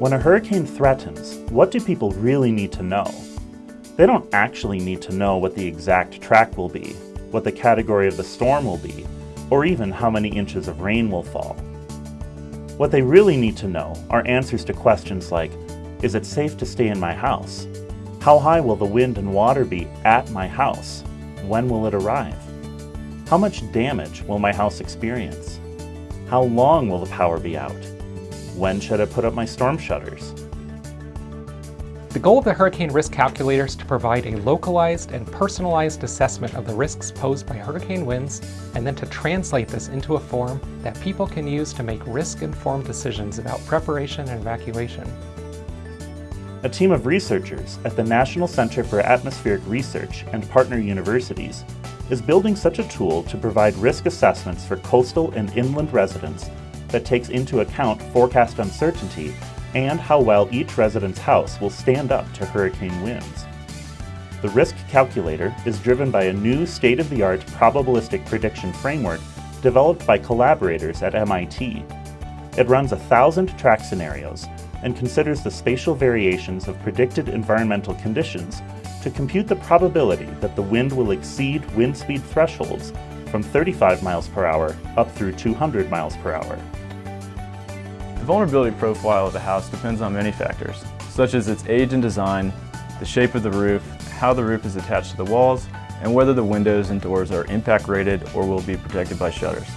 When a hurricane threatens, what do people really need to know? They don't actually need to know what the exact track will be, what the category of the storm will be, or even how many inches of rain will fall. What they really need to know are answers to questions like, is it safe to stay in my house? How high will the wind and water be at my house? When will it arrive? How much damage will my house experience? How long will the power be out? When should I put up my storm shutters? The goal of the Hurricane Risk Calculator is to provide a localized and personalized assessment of the risks posed by hurricane winds, and then to translate this into a form that people can use to make risk-informed decisions about preparation and evacuation. A team of researchers at the National Center for Atmospheric Research and partner universities is building such a tool to provide risk assessments for coastal and inland residents that takes into account forecast uncertainty and how well each resident's house will stand up to hurricane winds. The risk calculator is driven by a new state-of-the-art probabilistic prediction framework developed by collaborators at MIT. It runs a thousand track scenarios and considers the spatial variations of predicted environmental conditions to compute the probability that the wind will exceed wind speed thresholds from 35 miles per hour up through 200 miles per hour. The vulnerability profile of a house depends on many factors, such as its age and design, the shape of the roof, how the roof is attached to the walls, and whether the windows and doors are impact rated or will be protected by shutters.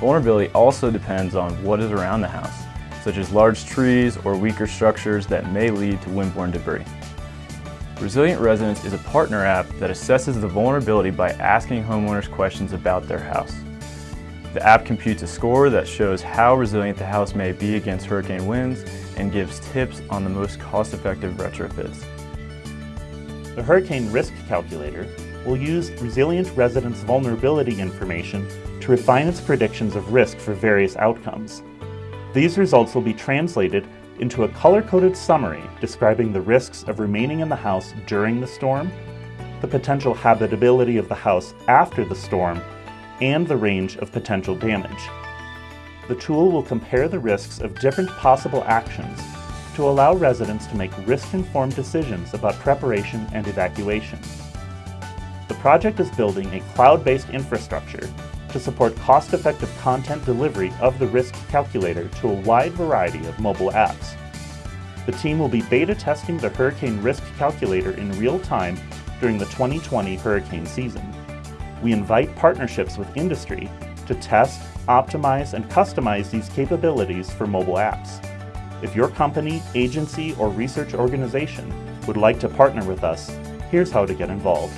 Vulnerability also depends on what is around the house, such as large trees or weaker structures that may lead to windborne debris. Resilient Residence is a partner app that assesses the vulnerability by asking homeowners questions about their house. The app computes a score that shows how resilient the house may be against hurricane winds and gives tips on the most cost-effective retrofits. The Hurricane Risk Calculator will use Resilient Residence's vulnerability information to refine its predictions of risk for various outcomes. These results will be translated into a color-coded summary describing the risks of remaining in the house during the storm, the potential habitability of the house after the storm, and the range of potential damage. The tool will compare the risks of different possible actions to allow residents to make risk-informed decisions about preparation and evacuation. The project is building a cloud-based infrastructure to support cost-effective content delivery of the risk calculator to a wide variety of mobile apps. The team will be beta testing the Hurricane Risk Calculator in real time during the 2020 hurricane season we invite partnerships with industry to test, optimize, and customize these capabilities for mobile apps. If your company, agency, or research organization would like to partner with us, here's how to get involved.